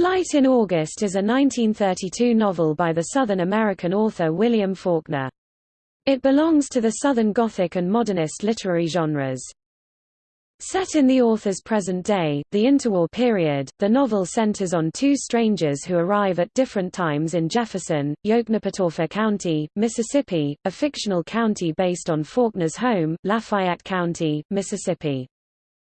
Light in August is a 1932 novel by the Southern American author William Faulkner. It belongs to the Southern Gothic and modernist literary genres. Set in the author's present day, the interwar period, the novel centers on two strangers who arrive at different times in Jefferson, Yoknapatawpha County, Mississippi, a fictional county based on Faulkner's home, Lafayette County, Mississippi.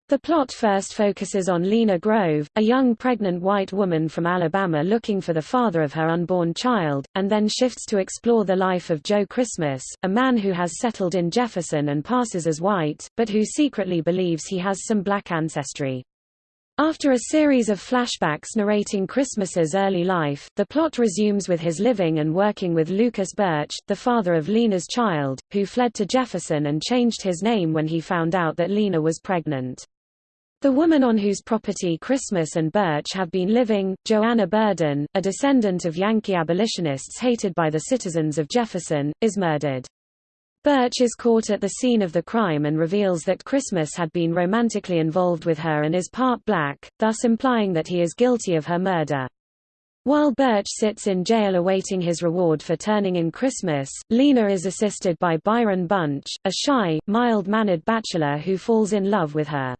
The plot first focuses on Lena Grove, a young pregnant white woman from Alabama looking for the father of her unborn child, and then shifts to explore the life of Joe Christmas, a man who has settled in Jefferson and passes as white, but who secretly believes he has some black ancestry. After a series of flashbacks narrating Christmas's early life, the plot resumes with his living and working with Lucas Birch, the father of Lena's child, who fled to Jefferson and changed his name when he found out that Lena was pregnant. The woman on whose property Christmas and Birch have been living, Joanna Burden, a descendant of Yankee abolitionists hated by the citizens of Jefferson, is murdered. Birch is caught at the scene of the crime and reveals that Christmas had been romantically involved with her and is part black, thus implying that he is guilty of her murder. While Birch sits in jail awaiting his reward for turning in Christmas, Lena is assisted by Byron Bunch, a shy, mild-mannered bachelor who falls in love with her.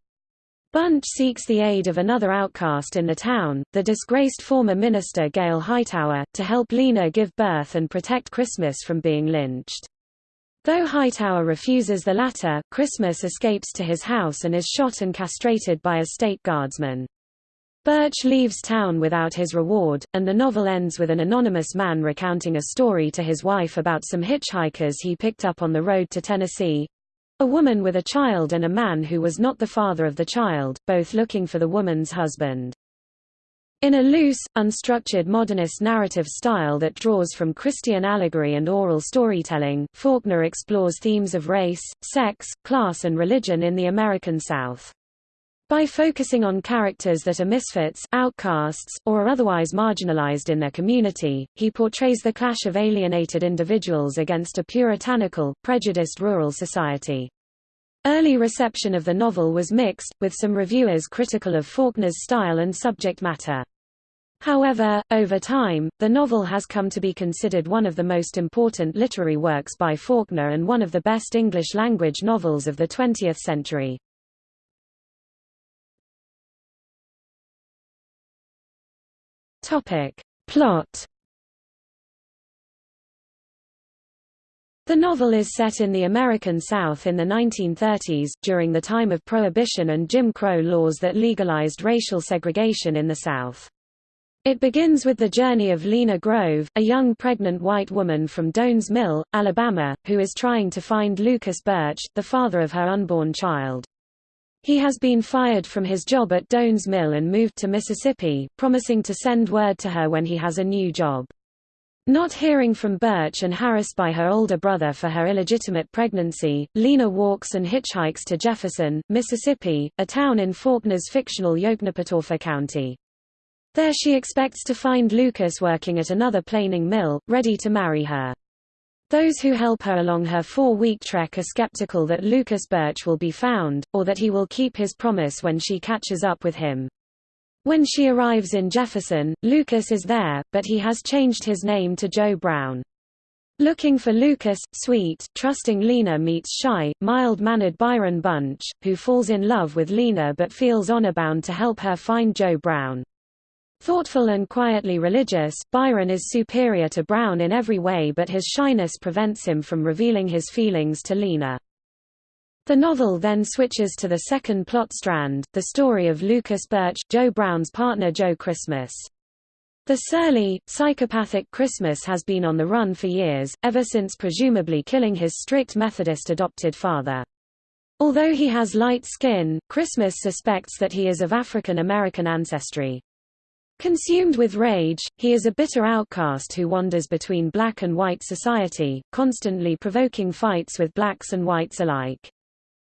Bunch seeks the aid of another outcast in the town, the disgraced former minister Gail Hightower, to help Lena give birth and protect Christmas from being lynched. Though Hightower refuses the latter, Christmas escapes to his house and is shot and castrated by a state guardsman. Birch leaves town without his reward, and the novel ends with an anonymous man recounting a story to his wife about some hitchhikers he picked up on the road to Tennessee, a woman with a child and a man who was not the father of the child, both looking for the woman's husband. In a loose, unstructured modernist narrative style that draws from Christian allegory and oral storytelling, Faulkner explores themes of race, sex, class and religion in the American South. By focusing on characters that are misfits, outcasts, or are otherwise marginalized in their community, he portrays the clash of alienated individuals against a puritanical, prejudiced rural society. Early reception of the novel was mixed, with some reviewers critical of Faulkner's style and subject matter. However, over time, the novel has come to be considered one of the most important literary works by Faulkner and one of the best English-language novels of the 20th century. Topic. Plot The novel is set in the American South in the 1930s, during the time of Prohibition and Jim Crow laws that legalized racial segregation in the South. It begins with the journey of Lena Grove, a young pregnant white woman from Doanes Mill, Alabama, who is trying to find Lucas Birch, the father of her unborn child. He has been fired from his job at Doanes Mill and moved to Mississippi, promising to send word to her when he has a new job. Not hearing from Birch and harassed by her older brother for her illegitimate pregnancy, Lena walks and hitchhikes to Jefferson, Mississippi, a town in Faulkner's fictional Yoknapatawpha County. There she expects to find Lucas working at another planing mill, ready to marry her. Those who help her along her four-week trek are skeptical that Lucas Birch will be found, or that he will keep his promise when she catches up with him. When she arrives in Jefferson, Lucas is there, but he has changed his name to Joe Brown. Looking for Lucas, sweet, trusting Lena meets shy, mild-mannered Byron Bunch, who falls in love with Lena but feels honor-bound to help her find Joe Brown. Thoughtful and quietly religious, Byron is superior to Brown in every way but his shyness prevents him from revealing his feelings to Lena. The novel then switches to the second plot strand, the story of Lucas Birch, Joe Brown's partner Joe Christmas. The surly, psychopathic Christmas has been on the run for years, ever since presumably killing his strict Methodist adopted father. Although he has light skin, Christmas suspects that he is of African American ancestry. Consumed with rage, he is a bitter outcast who wanders between black and white society, constantly provoking fights with blacks and whites alike.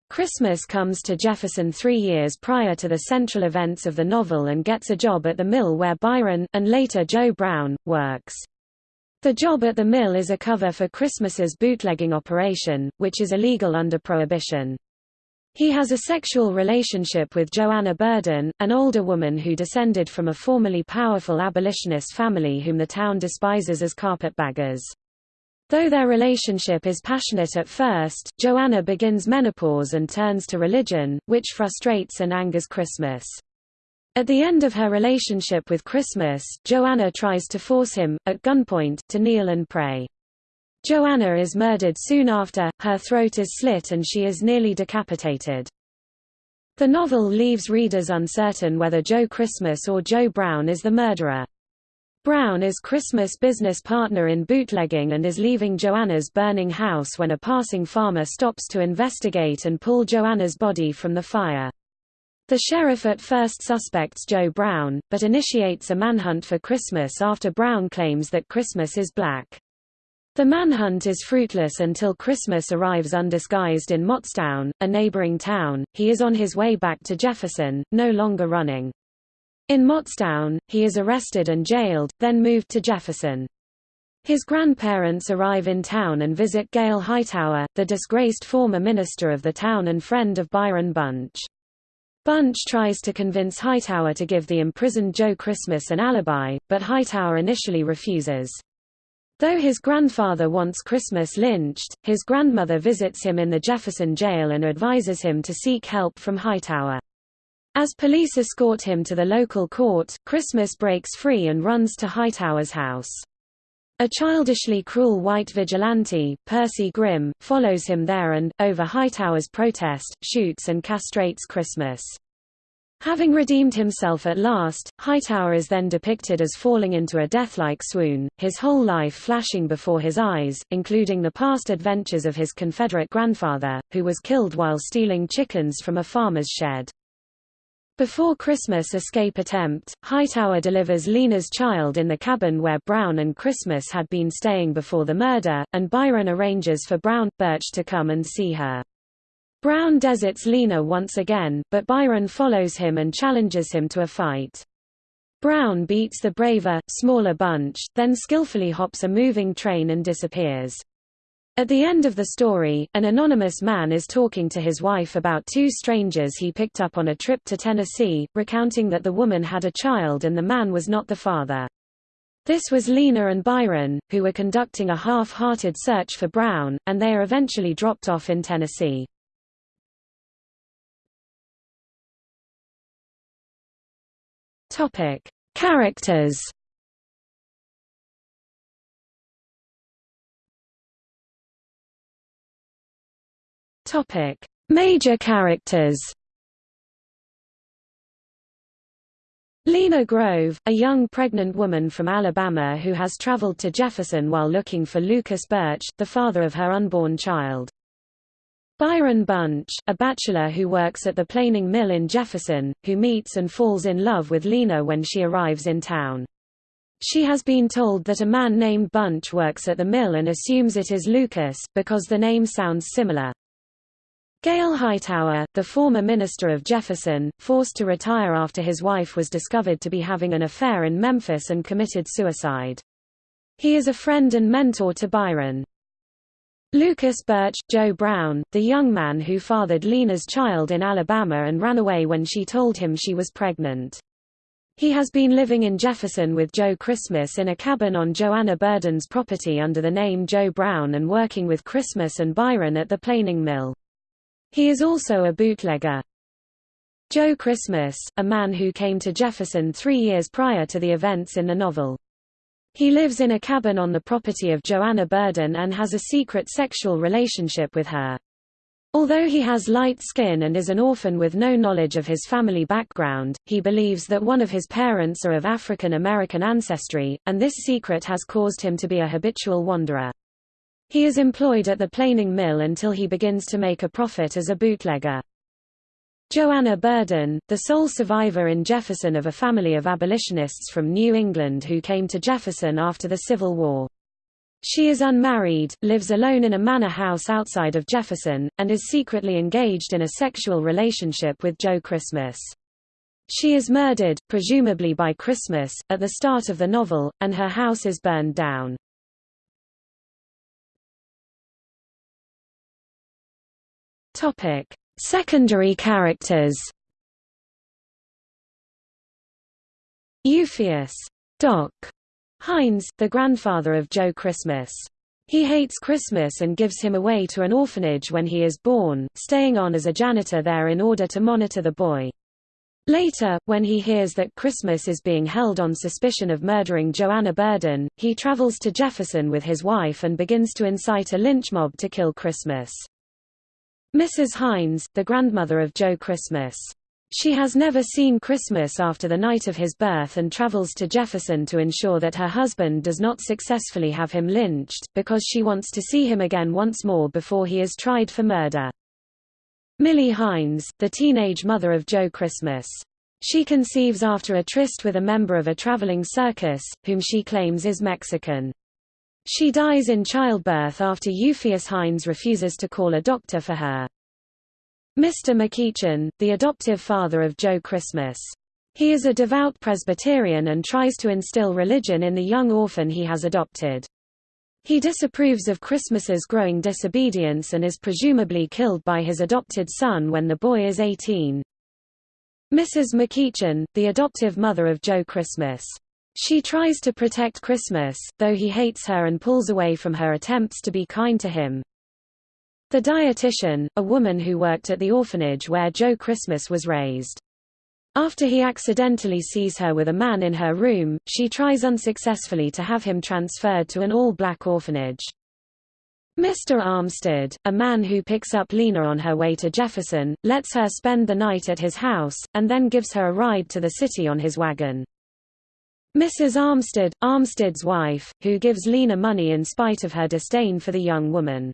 Christmas comes to Jefferson three years prior to the central events of the novel and gets a job at the mill where Byron, and later Joe Brown, works. The job at the mill is a cover for Christmas's bootlegging operation, which is illegal under Prohibition. He has a sexual relationship with Joanna Burden, an older woman who descended from a formerly powerful abolitionist family whom the town despises as carpetbaggers. Though their relationship is passionate at first, Joanna begins menopause and turns to religion, which frustrates and angers Christmas. At the end of her relationship with Christmas, Joanna tries to force him, at gunpoint, to kneel and pray. Joanna is murdered soon after, her throat is slit and she is nearly decapitated. The novel leaves readers uncertain whether Joe Christmas or Joe Brown is the murderer. Brown is Christmas' business partner in bootlegging and is leaving Joanna's burning house when a passing farmer stops to investigate and pull Joanna's body from the fire. The sheriff at first suspects Joe Brown, but initiates a manhunt for Christmas after Brown claims that Christmas is black. The manhunt is fruitless until Christmas arrives undisguised in Mottstown, a neighboring town. He is on his way back to Jefferson, no longer running. In Mottstown, he is arrested and jailed, then moved to Jefferson. His grandparents arrive in town and visit Gail Hightower, the disgraced former minister of the town and friend of Byron Bunch. Bunch tries to convince Hightower to give the imprisoned Joe Christmas an alibi, but Hightower initially refuses. Though his grandfather wants Christmas lynched, his grandmother visits him in the Jefferson jail and advises him to seek help from Hightower. As police escort him to the local court, Christmas breaks free and runs to Hightower's house. A childishly cruel white vigilante, Percy Grimm, follows him there and, over Hightower's protest, shoots and castrates Christmas. Having redeemed himself at last, Hightower is then depicted as falling into a death-like swoon, his whole life flashing before his eyes, including the past adventures of his Confederate grandfather, who was killed while stealing chickens from a farmer's shed. Before Christmas escape attempt, Hightower delivers Lena's child in the cabin where Brown and Christmas had been staying before the murder, and Byron arranges for Brown, Birch to come and see her. Brown deserts Lena once again, but Byron follows him and challenges him to a fight. Brown beats the braver, smaller Bunch, then skillfully hops a moving train and disappears. At the end of the story, an anonymous man is talking to his wife about two strangers he picked up on a trip to Tennessee, recounting that the woman had a child and the man was not the father. This was Lena and Byron, who were conducting a half-hearted search for Brown, and they are eventually dropped off in Tennessee. Topic: Characters. Topic: Major characters. Lena Grove, a young pregnant woman from Alabama who has traveled to Jefferson while looking for Lucas Birch, the father of her unborn child. Byron Bunch, a bachelor who works at the planing mill in Jefferson, who meets and falls in love with Lena when she arrives in town. She has been told that a man named Bunch works at the mill and assumes it is Lucas, because the name sounds similar. Gail Hightower, the former minister of Jefferson, forced to retire after his wife was discovered to be having an affair in Memphis and committed suicide. He is a friend and mentor to Byron. Lucas Birch, Joe Brown, the young man who fathered Lena's child in Alabama and ran away when she told him she was pregnant. He has been living in Jefferson with Joe Christmas in a cabin on Joanna Burden's property under the name Joe Brown and working with Christmas and Byron at the planing mill. He is also a bootlegger. Joe Christmas, a man who came to Jefferson three years prior to the events in the novel. He lives in a cabin on the property of Joanna Burden and has a secret sexual relationship with her. Although he has light skin and is an orphan with no knowledge of his family background, he believes that one of his parents are of African American ancestry, and this secret has caused him to be a habitual wanderer. He is employed at the planing mill until he begins to make a profit as a bootlegger. Joanna Burden, the sole survivor in Jefferson of a family of abolitionists from New England who came to Jefferson after the Civil War. She is unmarried, lives alone in a manor house outside of Jefferson, and is secretly engaged in a sexual relationship with Joe Christmas. She is murdered, presumably by Christmas, at the start of the novel, and her house is burned down. Secondary characters Euphues. Doc. Hines, the grandfather of Joe Christmas. He hates Christmas and gives him away to an orphanage when he is born, staying on as a janitor there in order to monitor the boy. Later, when he hears that Christmas is being held on suspicion of murdering Joanna Burden, he travels to Jefferson with his wife and begins to incite a lynch mob to kill Christmas. Mrs. Hines, the grandmother of Joe Christmas. She has never seen Christmas after the night of his birth and travels to Jefferson to ensure that her husband does not successfully have him lynched, because she wants to see him again once more before he is tried for murder. Millie Hines, the teenage mother of Joe Christmas. She conceives after a tryst with a member of a traveling circus, whom she claims is Mexican. She dies in childbirth after Euphues Hines refuses to call a doctor for her. Mr. McEachern, the adoptive father of Joe Christmas. He is a devout Presbyterian and tries to instill religion in the young orphan he has adopted. He disapproves of Christmas's growing disobedience and is presumably killed by his adopted son when the boy is 18. Mrs. McEachern, the adoptive mother of Joe Christmas. She tries to protect Christmas, though he hates her and pulls away from her attempts to be kind to him. The dietitian, a woman who worked at the orphanage where Joe Christmas was raised. After he accidentally sees her with a man in her room, she tries unsuccessfully to have him transferred to an all-black orphanage. Mr. Armstid, a man who picks up Lena on her way to Jefferson, lets her spend the night at his house, and then gives her a ride to the city on his wagon. Mrs. Armstid, Armstid's wife, who gives Lena money in spite of her disdain for the young woman.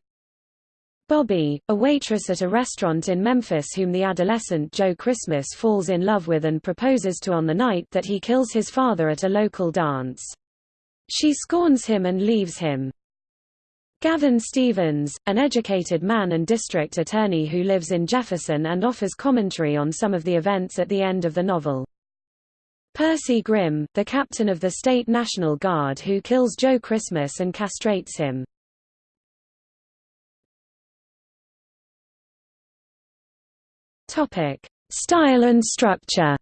Bobbie, a waitress at a restaurant in Memphis whom the adolescent Joe Christmas falls in love with and proposes to on the night that he kills his father at a local dance. She scorns him and leaves him. Gavin Stevens, an educated man and district attorney who lives in Jefferson and offers commentary on some of the events at the end of the novel. Percy Grimm, the captain of the State National Guard who kills Joe Christmas and castrates him. Topic: Style and structure.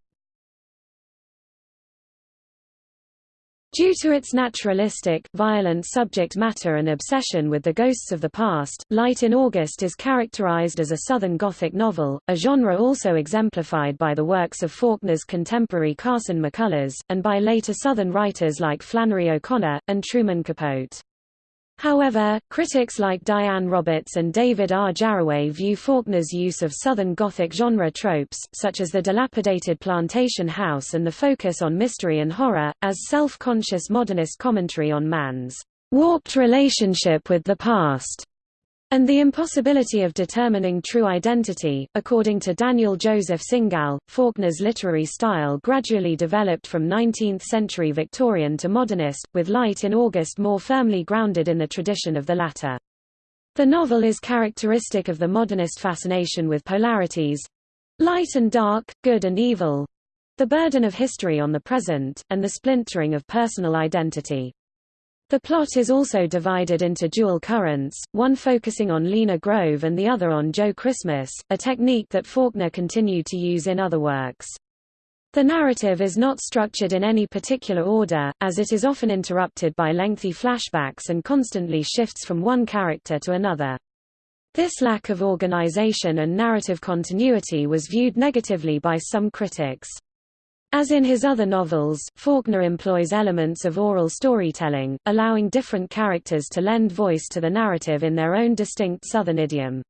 Due to its naturalistic, violent subject matter and obsession with the ghosts of the past, Light in August is characterized as a Southern Gothic novel, a genre also exemplified by the works of Faulkner's contemporary Carson McCullers, and by later Southern writers like Flannery O'Connor, and Truman Capote. However, critics like Diane Roberts and David R. Jarraway view Faulkner's use of Southern Gothic genre tropes, such as the dilapidated plantation house and the focus on mystery and horror, as self-conscious modernist commentary on man's warped relationship with the past and the impossibility of determining true identity. According to Daniel Joseph Singal, Faulkner's literary style gradually developed from 19th century Victorian to modernist, with Light in August more firmly grounded in the tradition of the latter. The novel is characteristic of the modernist fascination with polarities light and dark, good and evil the burden of history on the present, and the splintering of personal identity. The plot is also divided into dual currents, one focusing on Lena Grove and the other on Joe Christmas, a technique that Faulkner continued to use in other works. The narrative is not structured in any particular order, as it is often interrupted by lengthy flashbacks and constantly shifts from one character to another. This lack of organization and narrative continuity was viewed negatively by some critics. As in his other novels, Faulkner employs elements of oral storytelling, allowing different characters to lend voice to the narrative in their own distinct Southern idiom.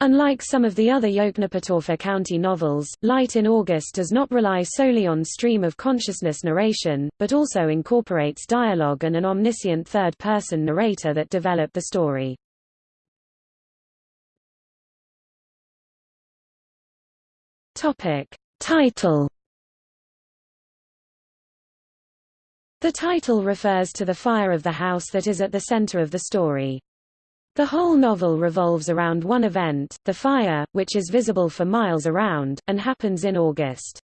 Unlike some of the other Yoknapatawpha County novels, Light in August does not rely solely on stream of consciousness narration, but also incorporates dialogue and an omniscient third-person narrator that develop the story. Topic. Title The title refers to the fire of the house that is at the center of the story. The whole novel revolves around one event, the fire, which is visible for miles around, and happens in August.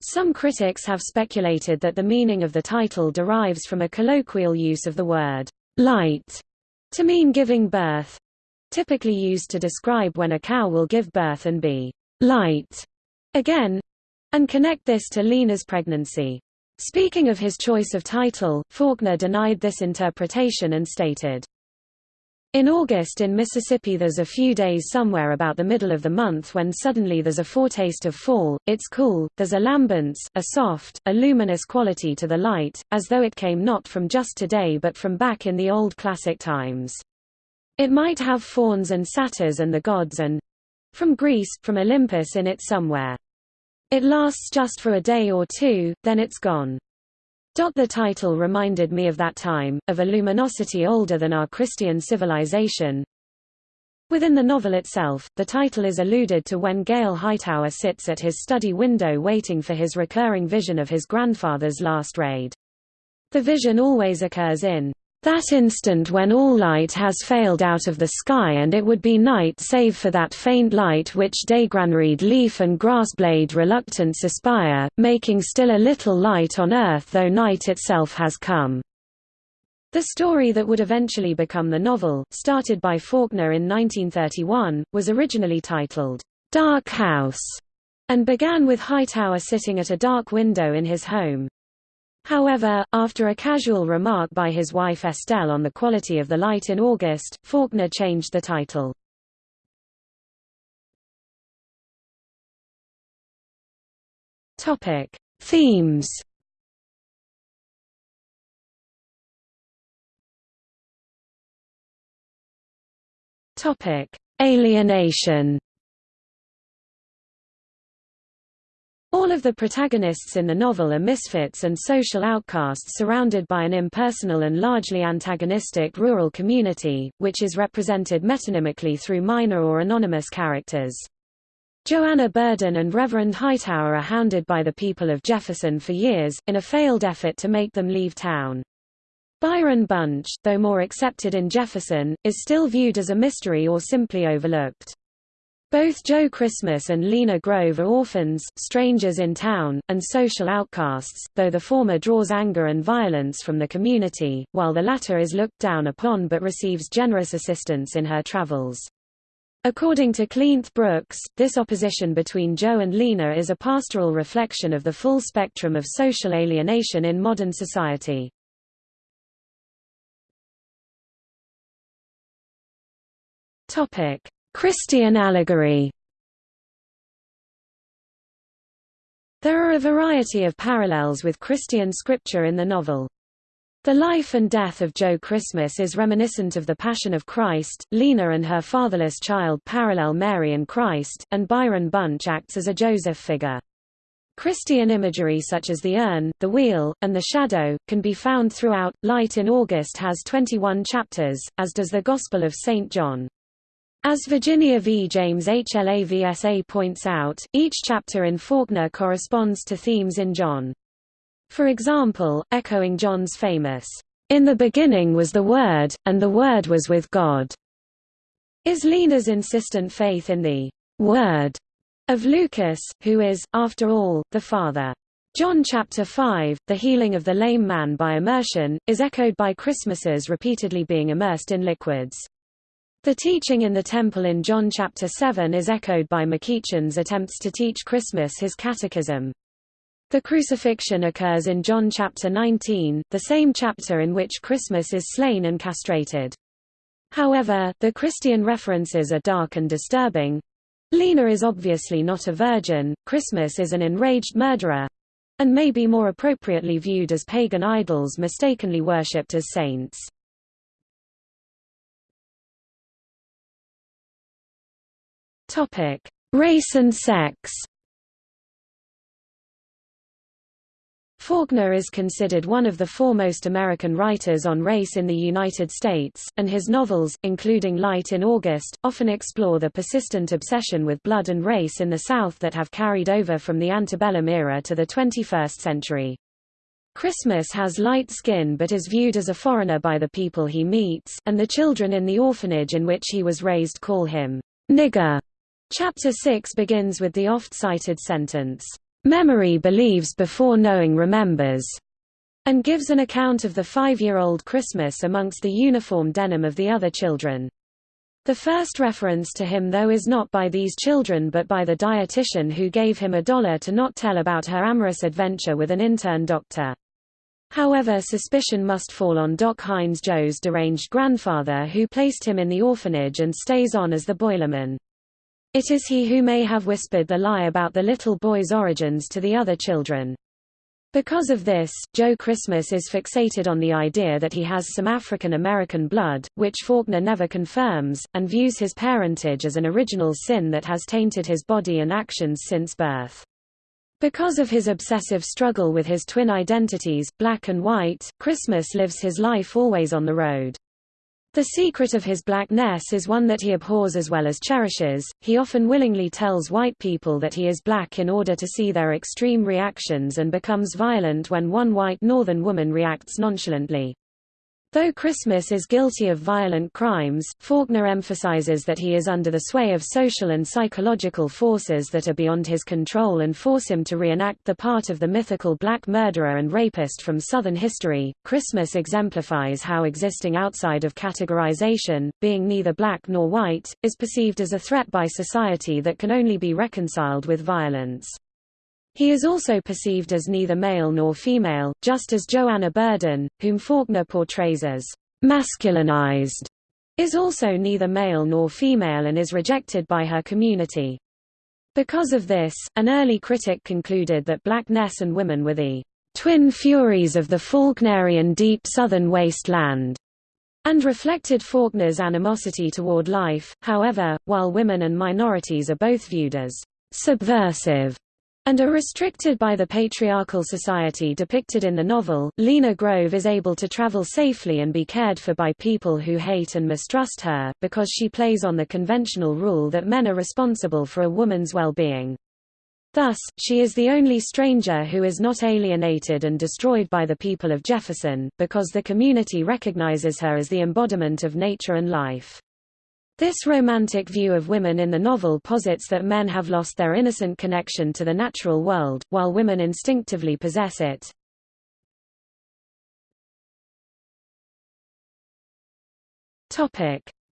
Some critics have speculated that the meaning of the title derives from a colloquial use of the word light to mean giving birth. typically used to describe when a cow will give birth and be light again, and connect this to Lena's pregnancy. Speaking of his choice of title, Faulkner denied this interpretation and stated, in August in Mississippi there's a few days somewhere about the middle of the month when suddenly there's a foretaste of fall, it's cool, there's a lambence, a soft, a luminous quality to the light, as though it came not from just today but from back in the old classic times. It might have fauns and satyrs and the gods and from Greece, from Olympus in it somewhere. It lasts just for a day or two, then it's gone. The title reminded me of that time, of a luminosity older than our Christian civilization. Within the novel itself, the title is alluded to when Gail Hightower sits at his study window waiting for his recurring vision of his grandfather's last raid. The vision always occurs in that instant when all light has failed out of the sky and it would be night save for that faint light which daygranaried leaf and grassblade reluctance aspire, making still a little light on earth though night itself has come. The story that would eventually become the novel, started by Faulkner in 1931, was originally titled, Dark House, and began with Hightower sitting at a dark window in his home. However, after a casual remark by his wife Estelle on the quality of the light in August, Faulkner changed the title. Topic: Themes. Topic: Alienation. All of the protagonists in the novel are misfits and social outcasts surrounded by an impersonal and largely antagonistic rural community, which is represented metonymically through minor or anonymous characters. Joanna Burden and Reverend Hightower are hounded by the people of Jefferson for years, in a failed effort to make them leave town. Byron Bunch, though more accepted in Jefferson, is still viewed as a mystery or simply overlooked. Both Joe Christmas and Lena Grove are orphans, strangers in town, and social outcasts, though the former draws anger and violence from the community, while the latter is looked down upon but receives generous assistance in her travels. According to Cleanth Brooks, this opposition between Joe and Lena is a pastoral reflection of the full spectrum of social alienation in modern society. Topic: Christian allegory There are a variety of parallels with Christian scripture in the novel. The life and death of Joe Christmas is reminiscent of the Passion of Christ, Lena and her fatherless child parallel Mary and Christ, and Byron Bunch acts as a Joseph figure. Christian imagery such as the urn, the wheel, and the shadow, can be found throughout. Light in August has 21 chapters, as does the Gospel of St. John. As Virginia V. James HLAVSA points out, each chapter in Faulkner corresponds to themes in John. For example, echoing John's famous, "'In the beginning was the Word, and the Word was with God' is Lena's insistent faith in the Word of Lucas, who is, after all, the Father. John chapter 5, the healing of the lame man by immersion, is echoed by Christmases repeatedly being immersed in liquids. The teaching in the temple in John chapter 7 is echoed by McEachern's attempts to teach Christmas his catechism. The crucifixion occurs in John chapter 19, the same chapter in which Christmas is slain and castrated. However, the Christian references are dark and disturbing. Lena is obviously not a virgin, Christmas is an enraged murderer, and may be more appropriately viewed as pagan idols mistakenly worshipped as saints. Topic: Race and sex. Faulkner is considered one of the foremost American writers on race in the United States, and his novels, including Light in August, often explore the persistent obsession with blood and race in the South that have carried over from the antebellum era to the 21st century. Christmas has light skin but is viewed as a foreigner by the people he meets, and the children in the orphanage in which he was raised call him nigger. Chapter 6 begins with the oft-cited sentence, "'Memory believes before knowing remembers' and gives an account of the five-year-old Christmas amongst the uniform denim of the other children. The first reference to him though is not by these children but by the dietitian who gave him a dollar to not tell about her amorous adventure with an intern doctor. However suspicion must fall on Doc Hines Joe's deranged grandfather who placed him in the orphanage and stays on as the boilerman. It is he who may have whispered the lie about the little boy's origins to the other children. Because of this, Joe Christmas is fixated on the idea that he has some African American blood, which Faulkner never confirms, and views his parentage as an original sin that has tainted his body and actions since birth. Because of his obsessive struggle with his twin identities, black and white, Christmas lives his life always on the road. The secret of his blackness is one that he abhors as well as cherishes. He often willingly tells white people that he is black in order to see their extreme reactions and becomes violent when one white northern woman reacts nonchalantly. Though Christmas is guilty of violent crimes, Faulkner emphasizes that he is under the sway of social and psychological forces that are beyond his control and force him to reenact the part of the mythical black murderer and rapist from Southern history. Christmas exemplifies how existing outside of categorization, being neither black nor white, is perceived as a threat by society that can only be reconciled with violence. He is also perceived as neither male nor female, just as Joanna Burden, whom Faulkner portrays as masculinized, is also neither male nor female and is rejected by her community. Because of this, an early critic concluded that blackness and women were the twin furies of the Faulknerian deep southern wasteland, and reflected Faulkner's animosity toward life. However, while women and minorities are both viewed as subversive and are restricted by the patriarchal society depicted in the novel, Lena Grove is able to travel safely and be cared for by people who hate and mistrust her, because she plays on the conventional rule that men are responsible for a woman's well-being. Thus, she is the only stranger who is not alienated and destroyed by the people of Jefferson, because the community recognizes her as the embodiment of nature and life. This romantic view of women in the novel posits that men have lost their innocent connection to the natural world, while women instinctively possess it.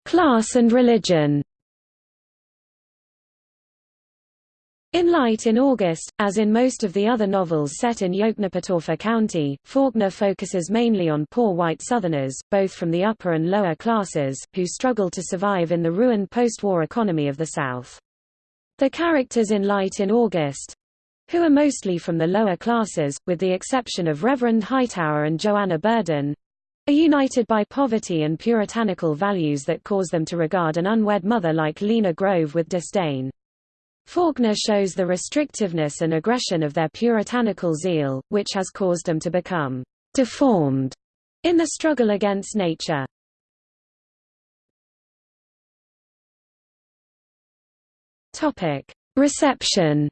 Class and religion. In Light in August, as in most of the other novels set in Yoknapatawpha County, Faulkner focuses mainly on poor white Southerners, both from the upper and lower classes, who struggle to survive in the ruined post-war economy of the South. The characters in Light in August, who are mostly from the lower classes, with the exception of Reverend Hightower and Joanna Burden, are united by poverty and puritanical values that cause them to regard an unwed mother like Lena Grove with disdain. Faulkner shows the restrictiveness and aggression of their puritanical zeal, which has caused them to become deformed in the struggle against nature. Reception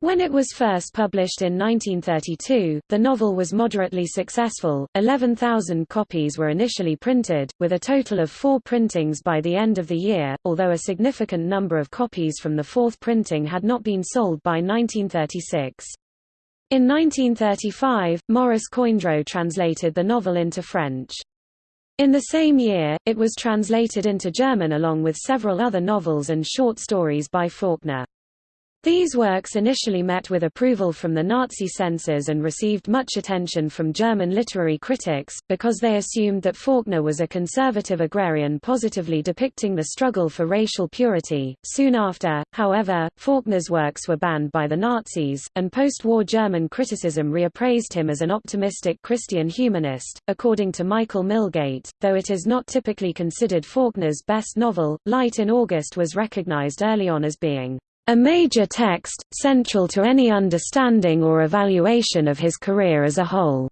When it was first published in 1932, the novel was moderately successful, 11,000 copies were initially printed, with a total of four printings by the end of the year, although a significant number of copies from the fourth printing had not been sold by 1936. In 1935, Maurice Coindreau translated the novel into French. In the same year, it was translated into German along with several other novels and short stories by Faulkner. These works initially met with approval from the Nazi censors and received much attention from German literary critics, because they assumed that Faulkner was a conservative agrarian positively depicting the struggle for racial purity. Soon after, however, Faulkner's works were banned by the Nazis, and post-war German criticism reappraised him as an optimistic Christian humanist. According to Michael Millgate, though it is not typically considered Faulkner's best novel, Light in August was recognized early on as being a major text, central to any understanding or evaluation of his career as a whole.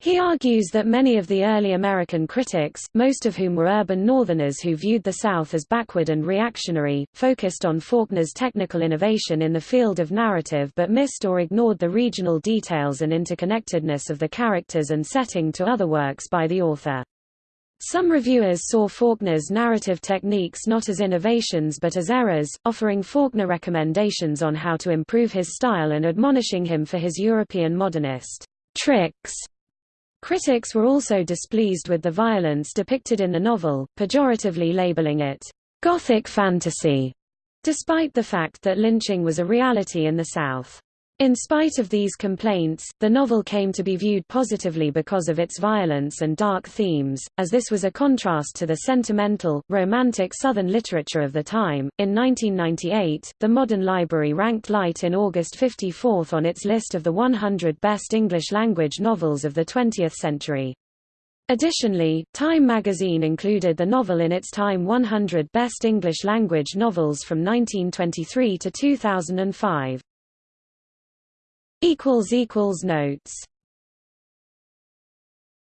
He argues that many of the early American critics, most of whom were urban Northerners who viewed the South as backward and reactionary, focused on Faulkner's technical innovation in the field of narrative but missed or ignored the regional details and interconnectedness of the characters and setting to other works by the author. Some reviewers saw Faulkner's narrative techniques not as innovations but as errors, offering Faulkner recommendations on how to improve his style and admonishing him for his European modernist tricks. Critics were also displeased with the violence depicted in the novel, pejoratively labeling it, "...gothic fantasy", despite the fact that lynching was a reality in the South. In spite of these complaints, the novel came to be viewed positively because of its violence and dark themes, as this was a contrast to the sentimental, romantic Southern literature of the time. In 1998, the Modern Library ranked Light in August 54th on its list of the 100 best English language novels of the 20th century. Additionally, Time magazine included the novel in its Time 100 Best English Language Novels from 1923 to 2005. Notes